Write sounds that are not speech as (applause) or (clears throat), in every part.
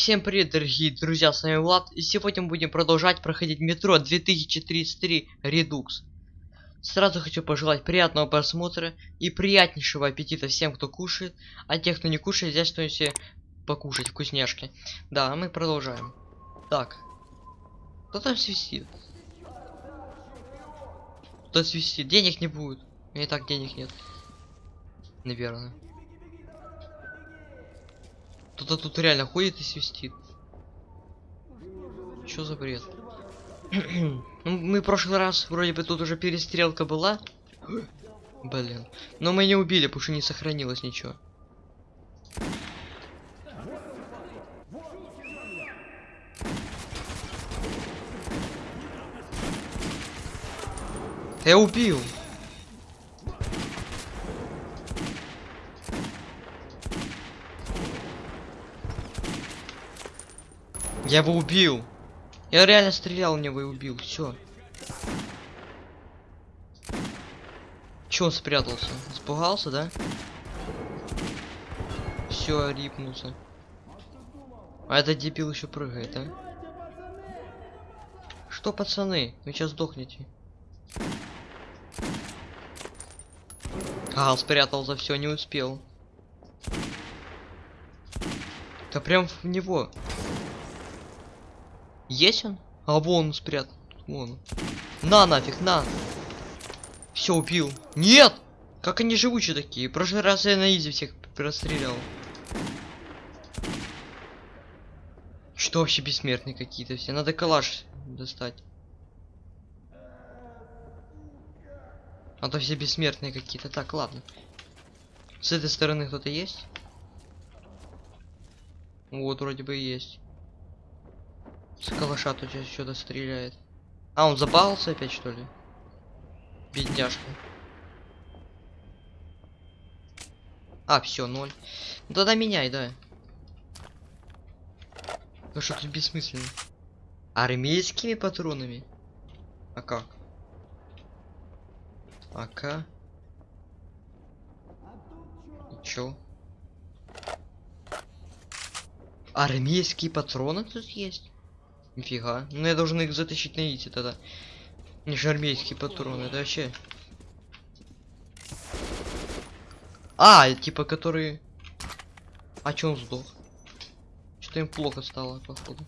Всем привет, дорогие друзья, с вами Влад, и сегодня мы будем продолжать проходить метро 2033 Redux. Сразу хочу пожелать приятного просмотра и приятнейшего аппетита всем, кто кушает, а тех, кто не кушает, взять что-нибудь себе покушать, вкусняшки. Да, мы продолжаем. Так. Кто там свистит? Кто свистит? Денег не будет. У меня и так денег нет. Наверное. Кто-то тут реально ходит и свистит. Что за бред? (clears throat) ну, мы в прошлый раз вроде бы тут уже перестрелка была. Блин. Но мы не убили, потому что не сохранилось ничего. Я убил. Я его убил. Я реально стрелял в него и убил. Все. Че он спрятался? Испугался, да? Все, рипнулся. А этот дебил еще прыгает, а? Что, пацаны? Вы сейчас сдохнете. А, он спрятал за все, не успел. Да прям в него. Есть он? А вон он спрятан. Вон. На нафиг, на. Все, убил. Нет! Как они живучие такие? В прошлый раз я на изи всех прострелял. Что вообще бессмертные какие-то все? Надо калаш достать. А то все бессмертные какие-то. Так, ладно. С этой стороны кто-то есть? Вот, вроде бы есть. С калаша тут сейчас что-то стреляет. А, он забался опять, что ли? Бедняжка. А, все, ноль. Ну, тогда меняй, да. Ну что тут бессмысленно? Армейскими патронами? А как? АК? И чё? Армейские патроны тут есть? Нифига. Ну я должен их затащить на ити тогда. Не же армейские патроны, это вообще. А, типа которые. А чё он сдох? Что-то им плохо стало, походу.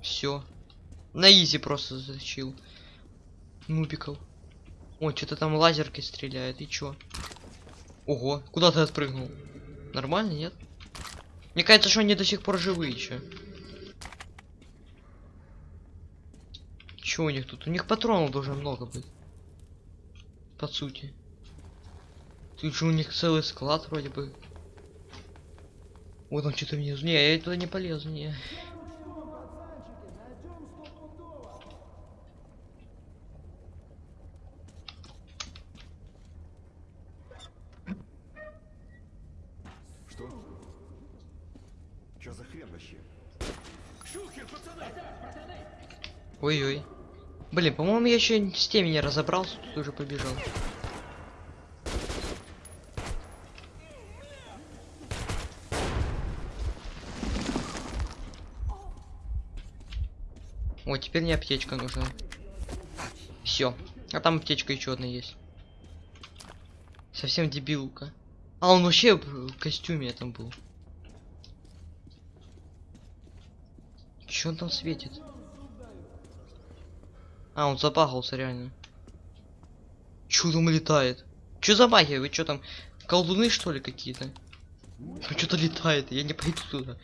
Все. На изи просто затащил. Нубиков. О, что-то там лазеркой стреляет. И чё? Ого, куда ты отпрыгнул? Нормально, нет? Мне кажется, что они до сих пор живые еще. Чё у них тут? У них патронов должно много быть. По сути. Тут же у них целый склад вроде бы. Вот он что-то внизу. Не, я туда не полезу, не. Ой-ой. Блин, по-моему, я еще с теми не разобрался, тут уже побежал. О, теперь не аптечка нужна. Все. А там аптечка еще одна есть. Совсем дебилка. А он вообще в костюме там был. Че он там светит? А, он запахался реально. Чё там летает? Чё за магия? Вы чё там? Колдуны что ли какие-то? Что-то летает, я не пойду туда.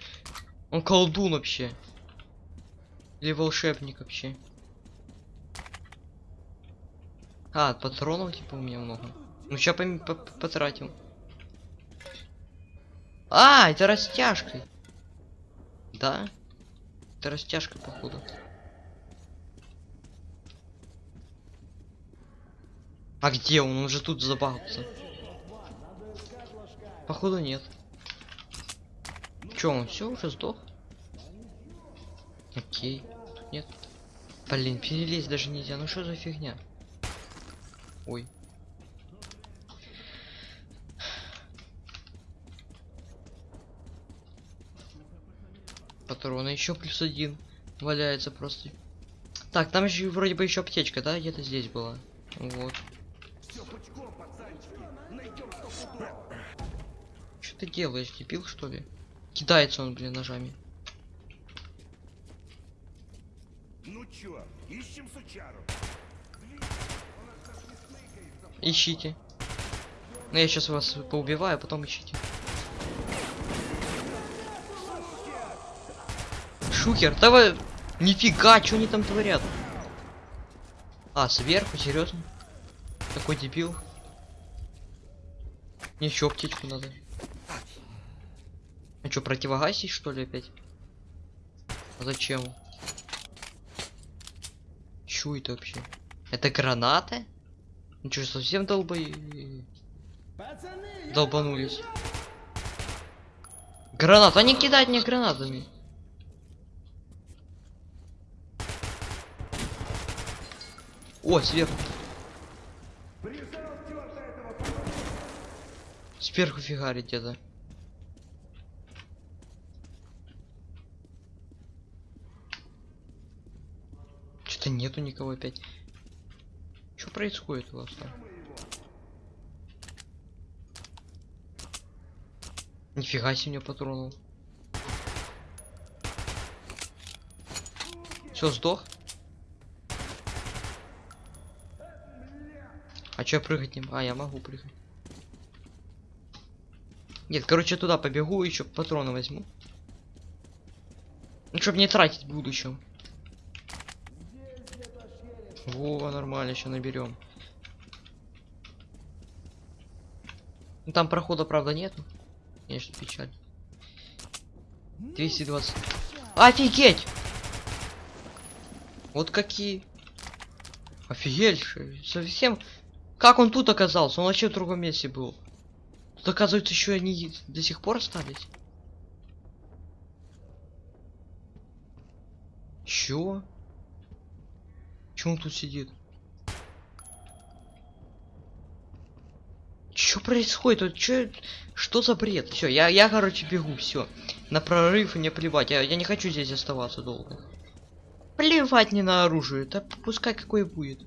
Он колдун вообще. Или волшебник вообще. А, патронов типа у меня много. Ну сейчас по потратим. А, это растяжка. Да? Это растяжка, походу. А где он? Он же тут забахался. Походу нет. Че, он все уже сдох? Окей. Тут нет. Блин, перелезть даже нельзя. Ну что за фигня? Ой. Патрона еще плюс один валяется просто. Так, там еще вроде бы еще аптечка, да? Где-то здесь была. Вот. Все пучком, пацанчики. Найдем что ты делаешь, дебил что ли? Кидается он, блин, ножами. Ну чё, ищем сучару. Ищите. Ну я сейчас вас поубиваю, а потом ищите. Шукер, давай. Нифига, что они там творят? А, сверху, серьезно? Такой дебил. Мне еще аптечку надо. А что, противогасить что ли опять? А зачем? Чё это вообще? Это гранаты? Ну что, совсем долбо... Долбанулись. Гранат, они кидают мне гранатами. О, сверху. Сверху фигарит где-то. Что-то нету никого опять. Что происходит у вас там? Нифига себе меня патронул. Все, сдох? А чё прыгать не могу? А, я могу прыгать. Нет, короче, туда побегу, еще патроны возьму. Ну, чтобы не тратить в будущем. Во, нормально, еще наберем. Ну, там прохода, правда, нету. Конечно, печаль. 220. Офигеть! Вот какие. Офигеть, совсем. Как он тут оказался? Он вообще в другом месте был. Тут, оказывается, еще они до сих пор остались. Чё? Чё он тут сидит? Чё происходит? Вот чё... Что за бред? Все, я, я, короче, бегу, все. На прорыв мне плевать. Я, я не хочу здесь оставаться долго. Плевать не на оружие. Да пускай какой будет.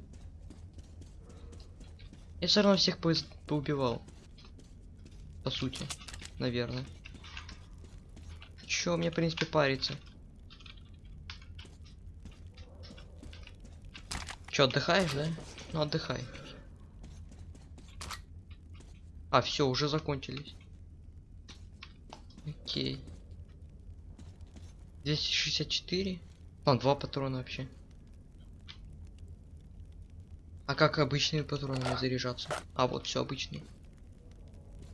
Я все равно всех поубивал. По сути, наверное. Чё мне, в принципе, париться? Чё, отдыхаешь, да? Ну, отдыхай. А, все, уже закончились. Окей. 264. А, два патрона вообще. А как обычные патроны заряжаться? А, вот все обычные.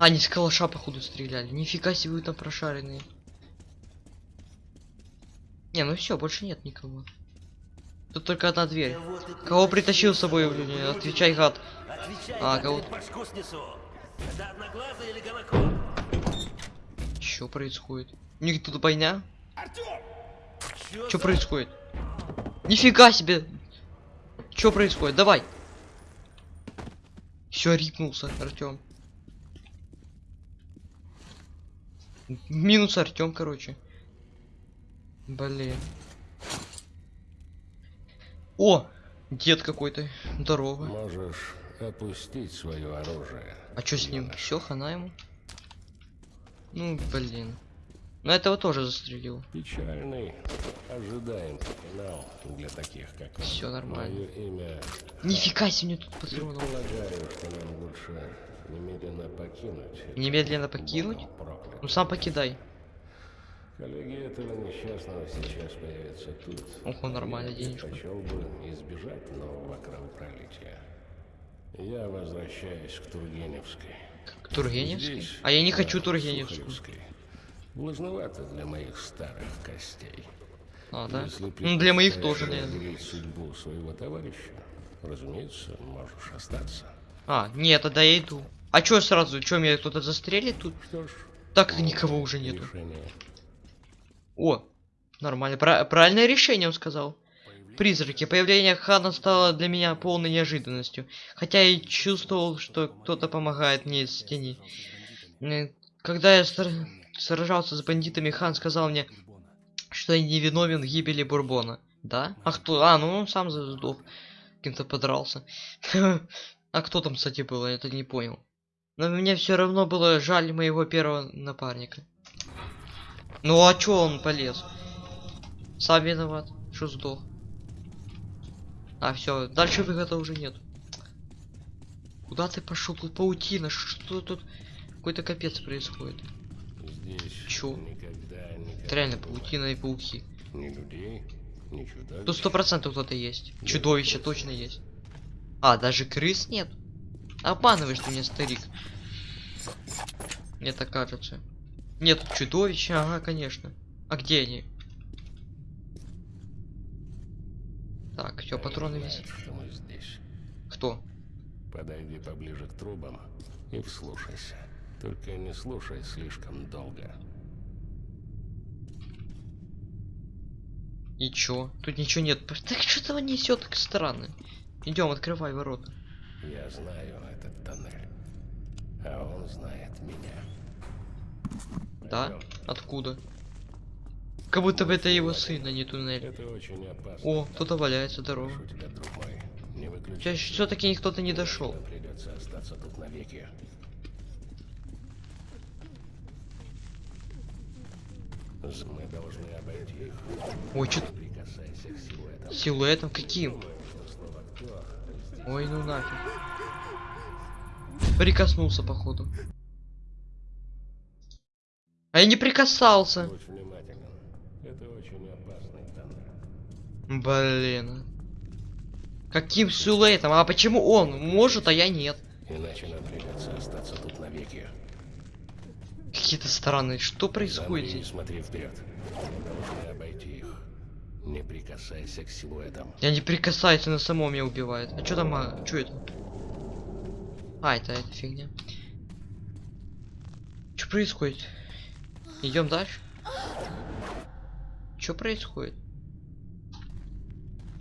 А, они с калаша, походу, стреляли. Нифига себе вы там прошаренные. Не, ну все, больше нет никого. Тут только одна дверь. Кого притащил с собой? блин, Отвечай, гад. Отвечай, А, кого-? Что происходит? У них тут бойня? Что происходит? Нифига себе! Что происходит? Давай! Все, рипнулся, Артем. Минус Артем, короче. Блин. О! Дед какой-то. Здорово. Можешь опустить свое оружие. А что с ним? Все, хана ему? Ну, блин. Ну этого тоже застрелил. Печальный, ожидаем финал для таких, как. Все нормально. Мое имя... Нифига себе мне тут патронов. Полагаю, что нам лучше немедленно покинуть. Немедленно покинуть? Ну сам покидай. Коллеги этого несчастного сейчас появятся тут. Ого, нормально, денежку. предпочел бы избежать нового кровопролития. Я возвращаюсь к Тургеневской. К Тургеневской? Здесь, А я не хочу Тургеневскую. Сухаревской. Влажновато для моих старых костей. А, да? Если Ну для моих тоже, наверное. судьбу своего товарища, разумеется, можешь остаться. А, нет, тогда я иду. А чё сразу? Чё, меня кто-то застрелит тут? Что ж, Так никого уже нету. решение. О, нормально. Пра- правильное решение, он сказал. Призраки. Появление Хана стало для меня полной неожиданностью. Хотя и чувствовал, что кто-то помогает мне из тени. Когда я сражался с бандитами, Хан сказал мне Что я не виновен в гибели Бурбона. Да? А кто? А, ну он сам сдох. Кем-то подрался. (laughs) А кто там, кстати, был? Я это не понял. Но мне все равно было жаль моего первого напарника. Ну а чё он полез? Сам виноват, что сдох. А, все, дальше выхода уже нет. Куда ты пошел? Тут паутина. Что тут? Какой-то капец происходит. Здесь Чё? никогда, реально паутина и пауки. Ни людей, ни чудовищ. Тут сто процентов кто-то есть. Чудовище точно есть. А, даже крыс нет? Обманываешь ты меня, старик. Мне так кажется. Нет чудовища, ага, конечно. А где они? Так, все, патроны висят. Кто? Подойди поближе к трубам и вслушайся. Только не слушай слишком долго. И чё? Тут ничего нет. Так что-то несет так странно. Идем, открывай ворота. Я знаю этот тоннель. А он знает меня. Да? Пойдем. Откуда? Как будто бы это его сын, а не туннель. Это очень опасно. О, кто-то валяется, здорово. Выключай. все-таки кто-то не дошел. Придется остаться тут навеки. Мы должны обойти их. Ой, что силуэтом каким? Думаю, Ой, ну нафиг. Прикоснулся, походу. А я не прикасался. Блин. Каким силуэтом? А почему он может, а я нет? Иначе нам придется остаться тут навеки. Какие-то странные. Что происходит и здесь? смотри вперед. Мы должны обойти их. Не прикасайся к силуэтам. Я не прикасаюсь, она само меня убивает. А что там? А, что это? А, это, это фигня. Что происходит? Идем дальше. Что происходит?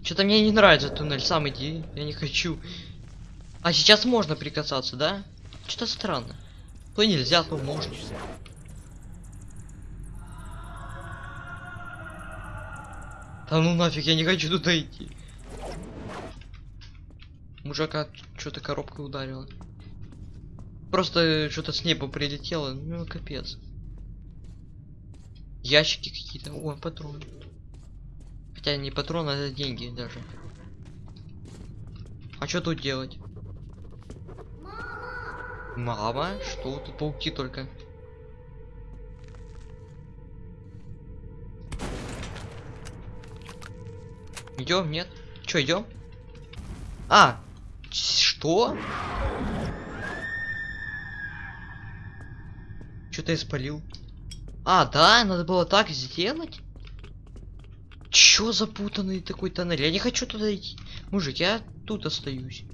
Что-то мне не нравится туннель. Сам иди. Я не хочу. А сейчас можно прикасаться, да? Что-то странно. То нельзя, то можно. Да ну нафиг, я не хочу туда идти. Мужика что-то коробкой ударила. Просто что-то с неба прилетело, ну капец. Ящики какие-то, о, патроны. Хотя не патроны, это деньги даже. А что тут делать? Мама? Что? Тут пауки только. Идем, нет? Че, идем? А! Что? Что-то я спалил. А, да, надо было так сделать? Чё запутанный такой тоннель? Я не хочу туда идти. Мужик, я тут остаюсь.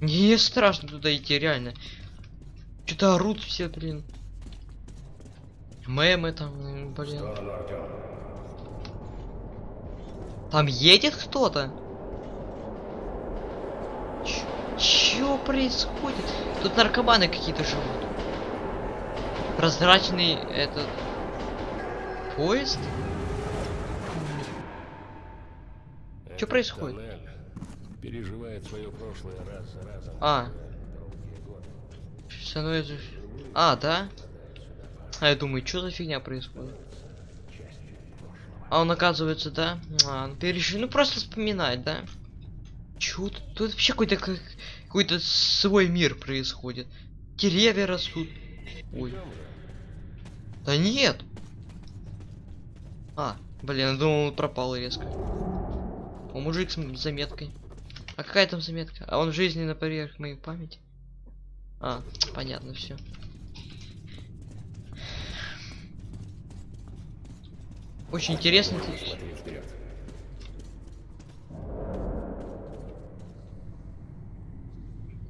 Мне страшно туда идти, реально. Что-то орут все, блин. Мемы там, блин. Там едет кто-то? Чё происходит? Тут наркоманы какие-то живут. Прозрачный этот поезд? Этот происходит? тоннель переживает свое прошлое раз за разом. А. Становится... А, да? А я думаю, что за фигня происходит? А он оказывается, да? А, ну переш... Ну просто вспоминать, да? Чё тут? Вообще какой-то как... какой-то свой мир происходит. Деревья растут. Ой. Да нет! А, блин, я думал, он пропал резко. О, мужик с заметкой. А какая там заметка? А он в жизни на поверх моей памяти? А, понятно, все. Очень интересно.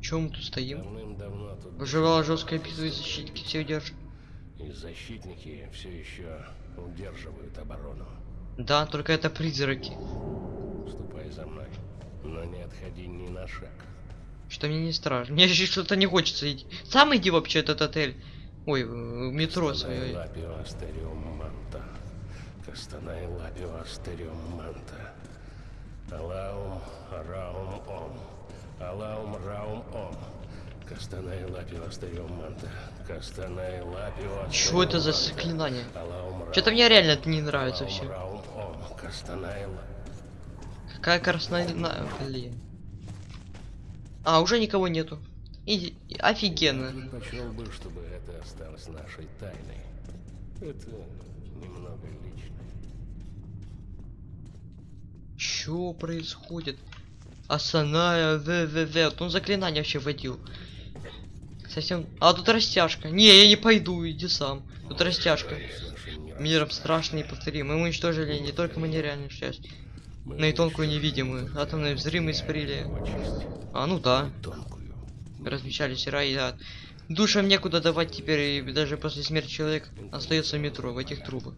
Чё мы тут стоим? Выживала жесткая битва и защитники все держат. и защитники все еще удерживают оборону. Да, только это призраки. Ступай за мной, но не отходи ни на шаг. Что мне не страшно. Мне еще что-то не хочется идти. Сам иди вообще этот отель. Ой, метро свое. Кастанай лапио астериум манта. Алаум раум ом. Алаум раум ом. Кастанай лапио астериум манта. Кастанай лапио Что это за заклинание? Что-то мне реально это не нравится все. Какая красная... Блин. А, уже никого нету. И... Офигенно. Предпочел бы, чтобы это осталось нашей тайной. Это немного лично. Чё происходит? Асаная ВВВ. Он заклинание вообще вводил. Совсем... А, тут растяжка. Не, я не пойду, иди сам. Тут растяжка. Миром страшный повтори. Мы уничтожили не только материальную часть, мы но и тонкую невидимую. Атомные взрывы испарили. А, ну да. тонкую. Размещали сера и да. Душам некуда давать теперь, и даже после смерти человека остается в метро, в этих трубах.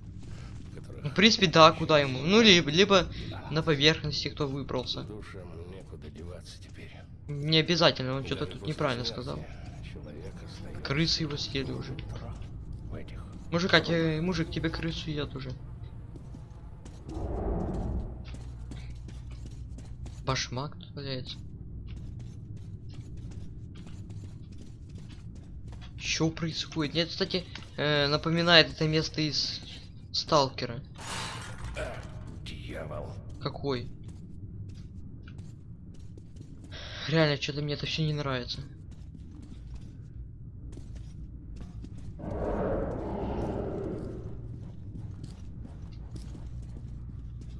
Ну, в принципе, да, куда ему? Ну, либо, либо на поверхности, кто выбрался. Не обязательно, он что-то тут неправильно сказал. Крысы его съели уже. в этих. Мужика, тебе, мужик, тебе крысу едят уже. Башмак тут валяется. Что происходит? Нет, кстати, э, напоминает это место из Сталкера. Дьявол. Какой? Реально, что-то мне это все не нравится.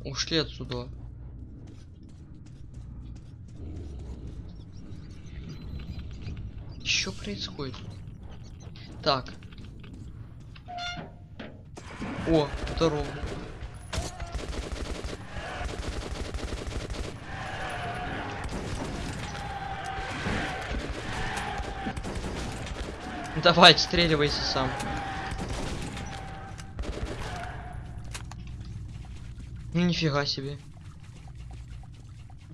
Ушли отсюда. Что происходит? Так. О, здорово. Давай, отстреливайся сам. Ну нифига себе.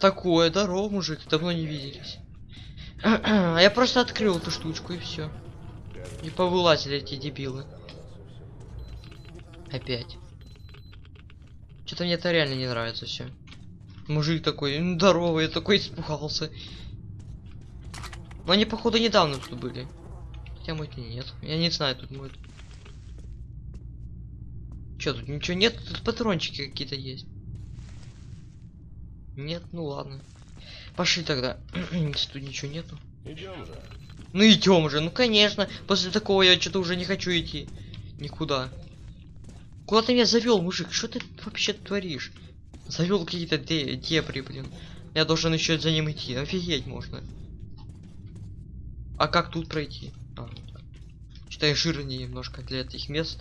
Такое, здорово, мужик, давно не виделись. (clears throat) А я просто открыл эту штучку и все. И повылазили эти дебилы. Опять. Что-то мне это реально не нравится все. Мужик такой, «М, здорово, я такой испугался. Но они, походу, недавно тут были. Хотя может и нет. Я не знаю, тут может. Чё, тут ничего нет? Тут патрончики какие-то есть. Нет, ну ладно. Пошли тогда. (clears throat) Если тут ничего нету. Идем же. Ну идем уже, ну конечно. После такого я что-то уже не хочу идти. Никуда. Куда ты меня завел, мужик? Что ты вообще творишь? Завел какие-то де дебри, блин. Я должен еще за ним идти. Офигеть можно. А как тут пройти? А, я жирнее немножко для этих мест.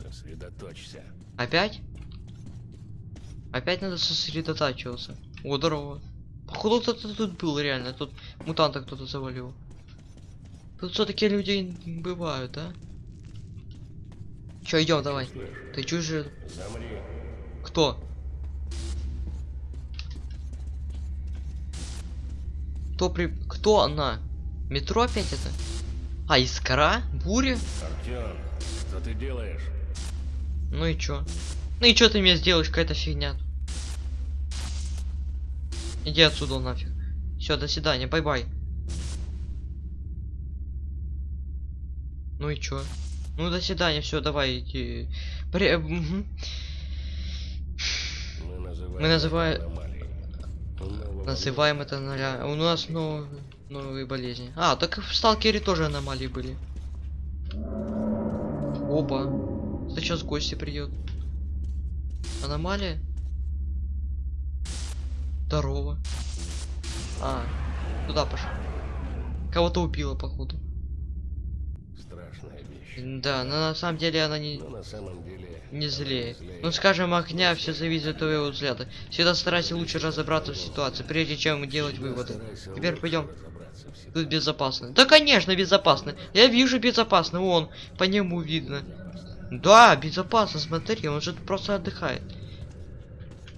Сосредоточься. Опять? Опять надо сосредотачиваться. О, здорово. Походу кто-то тут был реально. Тут мутанта кто-то завалил. Тут все-таки люди бывают, да? Че, идем, давай. Слышь, Ты чужой. замри. Кто? Кто при... Кто она? Метро опять это? А, искра? Буря? Артем, что ты делаешь? Ну и чё? Ну и чё ты мне сделаешь, какая-то фигня. Иди отсюда нафиг. Все, до свидания, bye-bye. Ну и чё? Ну до свидания, все, давай иди. При... мгм. Мы называем, Мы называем- это Называем это ноля. У нас нов- новые болезни. А, так в сталкере тоже аномалии были. Опа. Сейчас гости придет. Аномалия? Здорово. А, туда пошел. Кого-то убило, походу. Да, но на самом деле она не, Но на самом деле... не злее. злее. Ну, скажем, огня все зависит от твоего взгляда. Всегда старайся лучше разобраться в ситуации, прежде чем делать выводы. Теперь пойдем. Тут безопасно. Да, конечно, безопасно. Я вижу безопасно. Вон, по нему видно. Да, безопасно, смотри, он же просто отдыхает.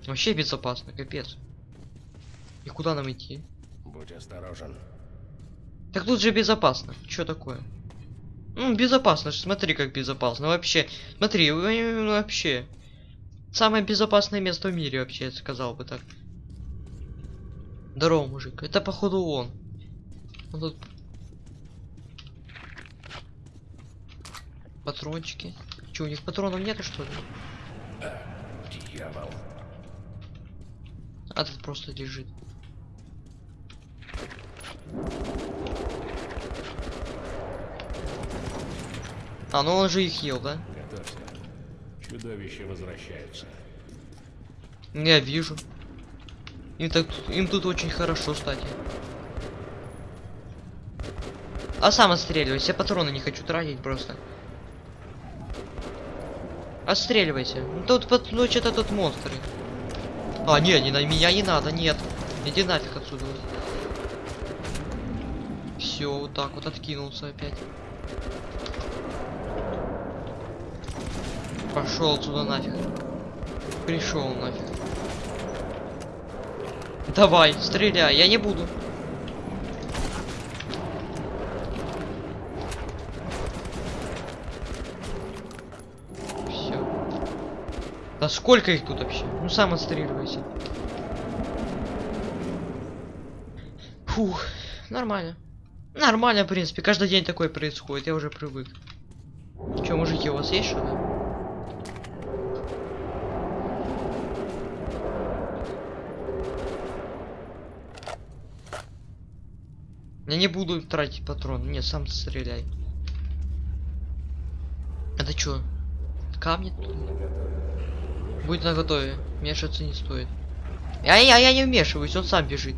Вообще безопасно, капец. И куда нам идти? Будь осторожен. Так тут же безопасно. Что такое? Ну, безопасно, смотри, как безопасно. Вообще, смотри, э, вообще. Самое безопасное место в мире, вообще, я сказал бы так. Здорово, мужик. Это походу он. Он тут... Патрончики. Че, у них патронов нету, что ли? Дьявол. А тут просто лежит. А, ну он же их ел, да? Готовься. Чудовища возвращаются. Я вижу. Им, так, им тут очень хорошо, кстати. А сам отстреливайся, я патроны не хочу тратить просто. Отстреливайся. Ну, Тут, ну, что-то тут монстры. А, не, не на меня не надо, нет. Иди нафиг отсюда. Все, вот так вот откинулся опять. Пошел отсюда нафиг. Пришел нафиг. Давай, стреляй, я не буду. Все. Да сколько их тут вообще? Ну сам отстреливайся. Фух, нормально. Нормально, в принципе. Каждый день такое происходит, я уже привык. Че, мужики, у вас есть что-то? Я не буду тратить патрон. Не, сам стреляй. Это чё? Камни? Будет на готове. Мешаться не стоит. Я, я, я не вмешиваюсь, он сам бежит.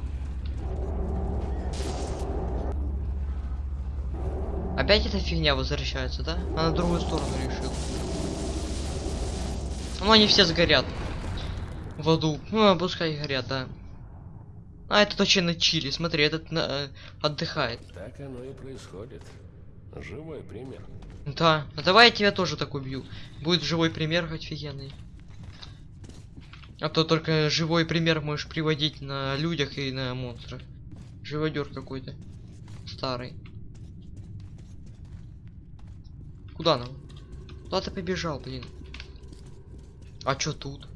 Опять эта фигня возвращается, да? А на другую сторону решил. Ну они все сгорят. В аду. Ну, пускай горят, да. А этот вообще на чили, смотри, этот на, э, отдыхает. Так оно и происходит. Живой пример. Да, а давай я тебя тоже так убью. Будет живой пример офигенный. А то только живой пример можешь приводить на людях и на монстрах. Живодер какой-то. Старый. Куда нам? Куда ты побежал, блин? А чё тут?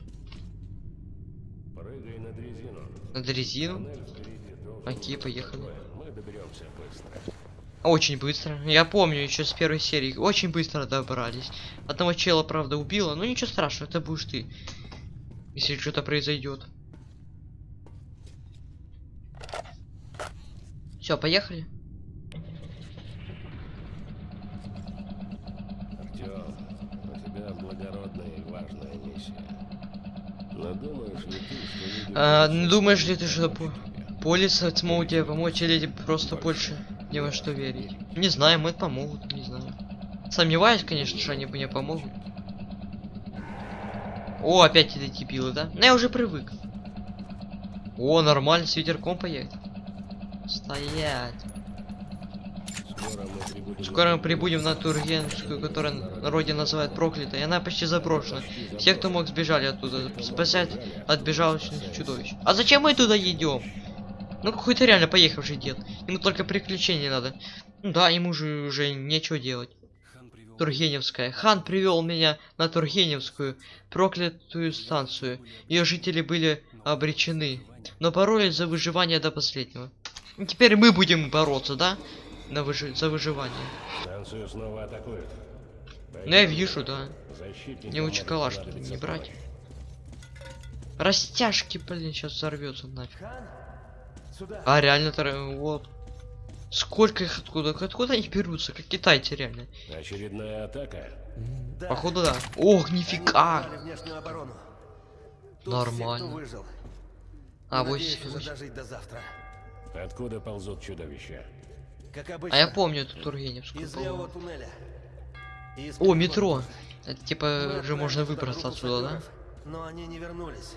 Дрезину. На дрезину? Туннель впереди должен Окей, поехали. закрыт. Мы доберемся быстро. Очень быстро. Я помню еще с первой серии. Очень быстро добрались. Одного чела, правда, убило. Но ничего страшного, это будешь ты. Если что-то произойдет. Все, поехали. Артем, у тебя благородная и важная миссия. Но думаешь ли ты, что люди... А, будут ну, думаешь ли ты, что по- тебя? Полис смогут тебе помочь или тебе просто больше не во что верить? Не знаю, мы помогут, не знаю. Сомневаюсь, конечно, что они мне помогут. О, опять эти дебилы, да? Ну я уже привык. О, нормально, с ветерком поехать. Стоять. Скоро мы прибудем на Тургенскую, которая народе называют проклятой, она почти заброшена. Все, кто мог, сбежали оттуда, спасать от бежавших чудовищ. А зачем мы туда идем? Ну какой-то реально поехавший дед. Ему только приключений надо. Ну да, ему же уже нечего делать. Тургеневская. Хан привел меня на Тургеневскую, проклятую станцию. Ее жители были обречены, но боролись за выживание до последнего. Теперь мы будем бороться, да? На выжи- за выживание. Станцию снова атакуют. Ну я вижу, да. Защитникам Не может калаш понадобиться не брать. Растяжки, блин, сейчас взорвется нафиг. А реально тор- вот. Сколько их откуда? Откуда они берутся? Как китайцы реально. Очередная атака. Да. Походу да. Ох, нифига. Нормально. Все. А Надеюсь, вот. уже дожить до завтра. Откуда ползут чудовища? Как обычно. А я помню эту Тургеневскую. Из по-моему. левого туннеля. И из О, метро. Это типа же можно выбраться отсюда, да? Но они не вернулись.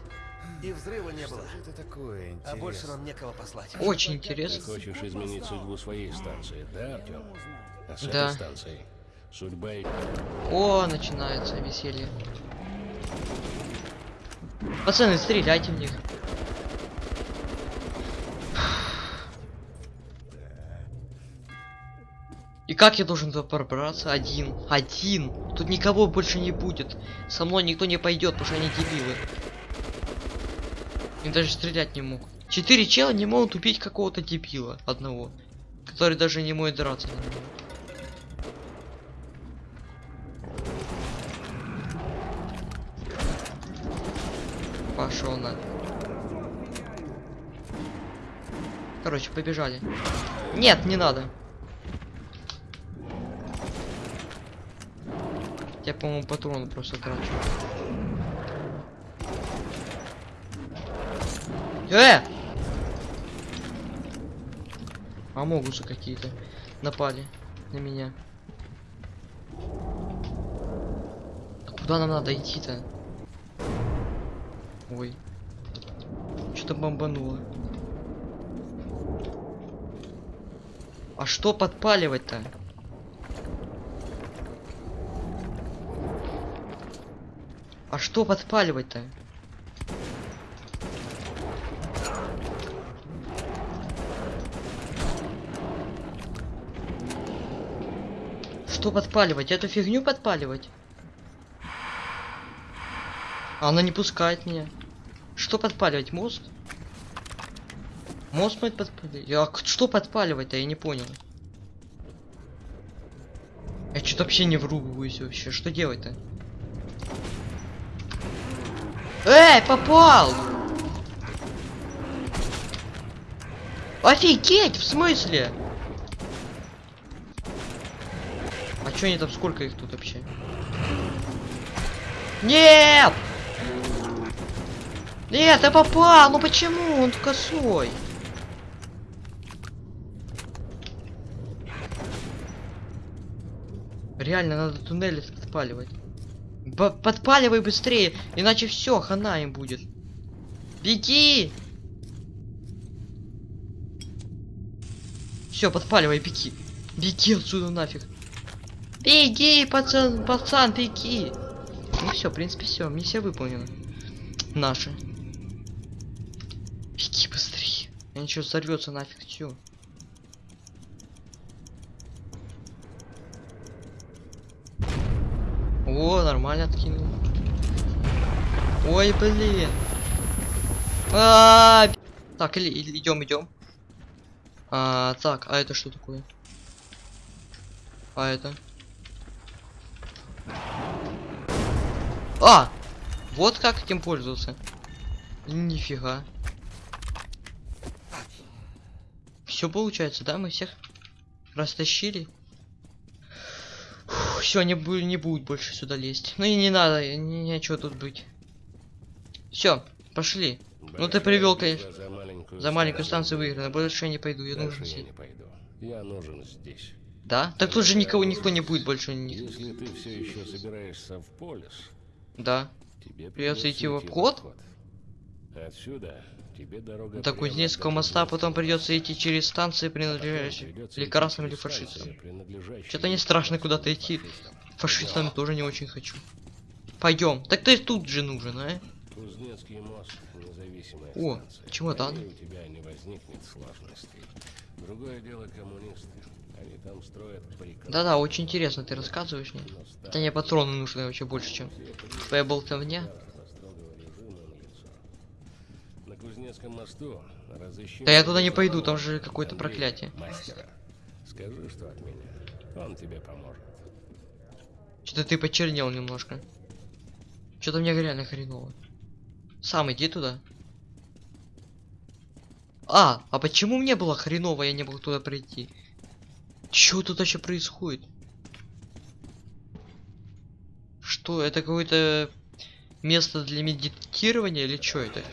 И взрыва не было. Это такое А больше нам некого послать. Очень Ты интересно. хочешь изменить судьбу своей станции, да, Артем? А с Да. этой станцией судьба и О, начинается веселье. Пацаны, стреляйте в них. Как я должен туда пробраться? Один. Один. Тут никого больше не будет. Со мной никто не пойдет, потому что они дебилы. И даже стрелять не мог. Четыре чела не могут убить какого-то дебила одного. Который даже не может драться на него. Пошел на. Короче, побежали. Нет, не надо. Я, по-моему, патроны просто трачу. Э! Амогусы какие-то напали на меня. А куда нам надо идти-то? Ой. Что-то бомбануло. А что подпаливать-то? А что подпаливать-то? Что подпаливать? Эту фигню подпаливать? Она не пускает меня. Что подпаливать? Мост? Мост мы подпаливать? А что подпаливать-то? Я не понял. Я что-то вообще не врубываюсь вообще. Что делать-то? Эй, попал! Офигеть, в смысле? А чё они там, сколько их тут вообще? Нет! Нет, я попал! Ну почему? Он косой. Реально, надо туннели подпаливать. Подпаливай быстрее, иначе все, хана им будет. Беги! Все, подпаливай, беги. Беги отсюда нафиг. Беги, пацан, пацан, беги. Ну все, в принципе, все, миссия выполнена. Наша. Беги быстрее. Я ничего взорвется нафиг, все. О, нормально откинул. Ой, блин. А, Так, или, идем, идем. А, так, а это что такое? А это? А! Вот как этим пользоваться. Нифига. Все получается, да? Мы всех растащили. Все, не, не будет больше сюда лезть. Ну и не надо, не, нечего тут быть. Все, пошли. Ну ты привел, конечно. За маленькую, За маленькую станцию выиграно. Больше я не пойду, я нужен я не пойду. Я нужен здесь. Да? Так тут же никого, никто не будет больше. Если ты все еще собираешься в полис, Да. тебе Придется идти в обход? Отсюда дорога До Кузнецкого моста, потом придется идти через станции, принадлежащие или красным, или фашистам. Что-то не страшно куда-то идти. фашистам. Фашистами тоже не очень хочу. Пойдем. Так ты тут же нужен, а? Кузнецкий мост, независимая О, станция. чемодан. У тебя не возникнет сложностей. Другое дело коммунисты. Они там строят. Да-да, очень интересно ты рассказываешь мне. Хотя мне патроны нужны вообще больше, чем твоя болтовня. со строгого режима на лицо. На Кузнецком мосту разыщи... Да я туда не пойду, там же какое-то проклятие. Мастера. Скажи, что от меня. Он тебе поможет. Что-то ты почернел немножко. Что-то мне реально хреново. Сам иди туда. А, а почему мне было хреново, я не мог туда прийти? Чё тут вообще происходит? Что, это какое-то место для медитирования или что это?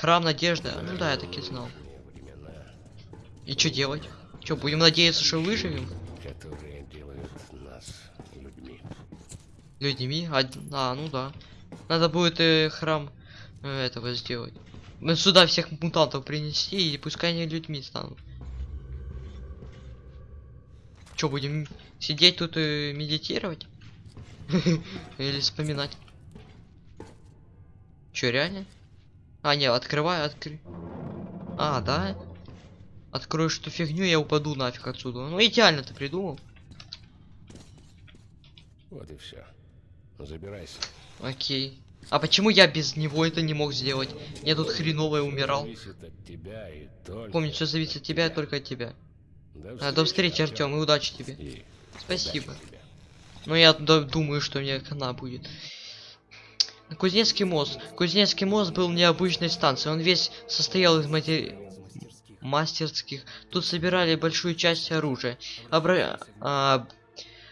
Храм надежды? Ну да, я так и знал. И что делать? Что, будем надеяться, что выживем? нас людьми. Людьми? А, а, ну да. Надо будет э, храм э, этого сделать. Мы сюда всех мутантов принести, и пускай они людьми станут. Че, будем сидеть тут и медитировать? (laughs) Или вспоминать? Че, реально? А, не, открывай, открой. А, да? Откроешь эту фигню, я упаду нафиг отсюда. Ну, идеально ты придумал. Вот и все. Забирайся. Окей. А почему я без него это не мог сделать? Я тут хреново умирал. Помню, все зависит от тебя и только от тебя. До А, до встречи, Артем, и удачи тебе. И Спасибо. удачи тебе. Но я д- думаю, что мне хана будет. Кузнецкий мост. Кузнецкий мост был необычной станцией. Он весь состоял из матери... мастерских. Тут собирали большую часть оружия, обра... а,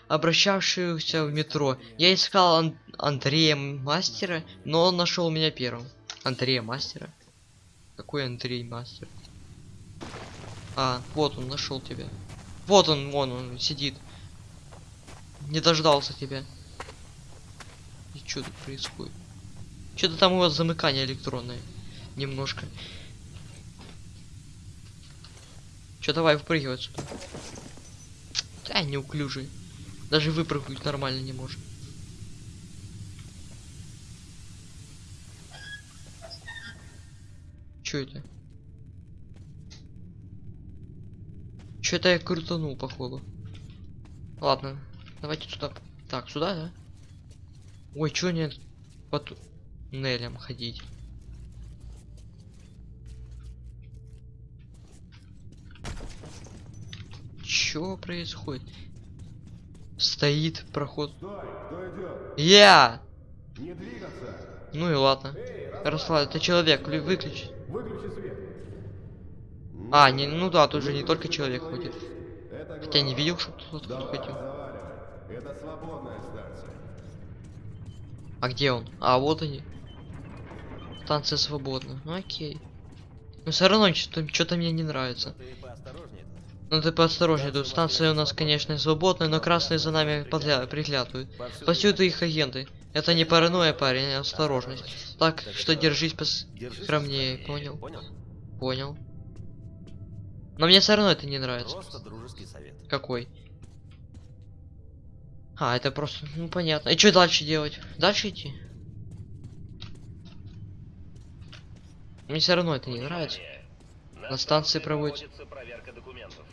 обращавшихся в метро. Я искал Ан- Андрея Мастера, но он нашел меня первым. Андрея Мастера? Какой Андрей Мастер? А, вот он нашел тебя. Вот он, вон он сидит. Не дождался тебя. И что тут происходит? Что-то там у вас замыкание электронное. Немножко. Че, давай выпрыгивай отсюда. Да, неуклюжий. Даже выпрыгнуть нормально не может. Чё это? Чё это я крутанул, походу. Ладно, давайте сюда. Так, сюда, да? Ой, чё нет? По туннелям ходить? Чё происходит? Стоит проход. Кто? Я! Не двигаться! Ну и ладно. Расслабь, это человек, лю- выключи. Выключи свет! А, не, ну да, тут же не только человек ходит. Хотя не видел, что кто-то Давай, ходил. Это свободная станция. А где он? А, вот они. Станция свободна. Ну окей. Но все равно что-то мне не нравится. Ну ты поосторожнее, тут станция у нас, конечно, свободная, но красные за нами подля- приглядывают. Повсюду их агенты. Это не паранойя, парень, а осторожность. Так что держись пос... Скромнее, понял? Понял? Понял. Но мне все равно это не нравится. Какой? А, это просто, ну понятно. И что дальше делать? Дальше идти? Мне все равно это не нравится. На станции проводится- проверка документов.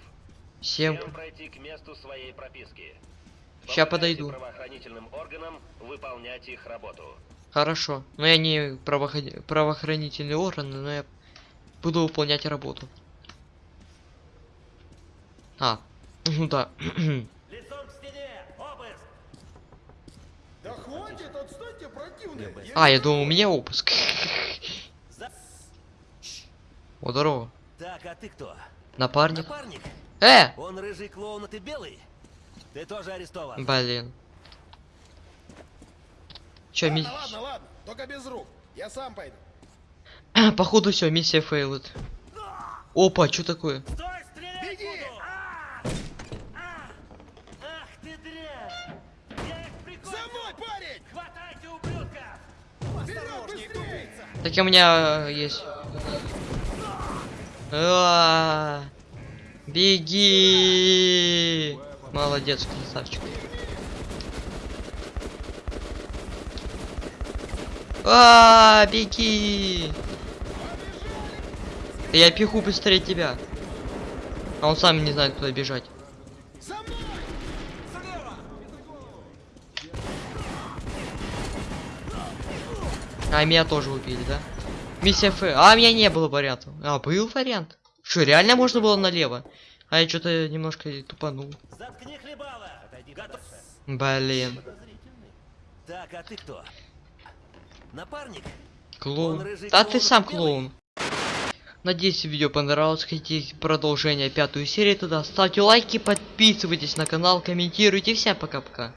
Всем... Пройти к месту своей прописки. Помогайте подойду. правоохранительным органам выполнять их работу. Хорошо. Но я не правоход- правоохранительный орган, но я буду выполнять работу. А, (laughs) ну да. (clears throat) Лицом к стене! Обыск! Да хватит, отстаньте, противные! А, я думал, у меня опуск. (laughs) О, здорово. Так, а ты кто? Напарник. Напарник? Э! Он рыжий клоун, а ты белый? Ты тоже арестован. Блин. Чё, ми... Ладно, ладно, ладно, только без рук. Я сам пойду. (clears throat) Походу все, миссия фейлит. Опа, что такое? Стой, Беги! А! А! Ах ты дрянь! Я их прикончу! За мной, парень! Хватайте ублюдков! Вперед, быстрее! Так у меня э, есть. А, Беги! Молодец, красавчик. А, беги! Да Я пиху быстрее тебя. А он сам не знает, куда бежать. А меня тоже убили, да? Миссия Ф. А, у меня не было вариантов. А, был вариант? Что, реально можно было налево? А я что-то немножко тупанул. Заткни хлебало! Готов? Блин. Так, а ты кто? Напарник? Клоун. Рыжий Да ты сам белый? клоун. Надеюсь, видео понравилось. Хотите продолжение пятую серию туда? Ставьте лайки, подписывайтесь на канал, комментируйте. Всем пока-пока.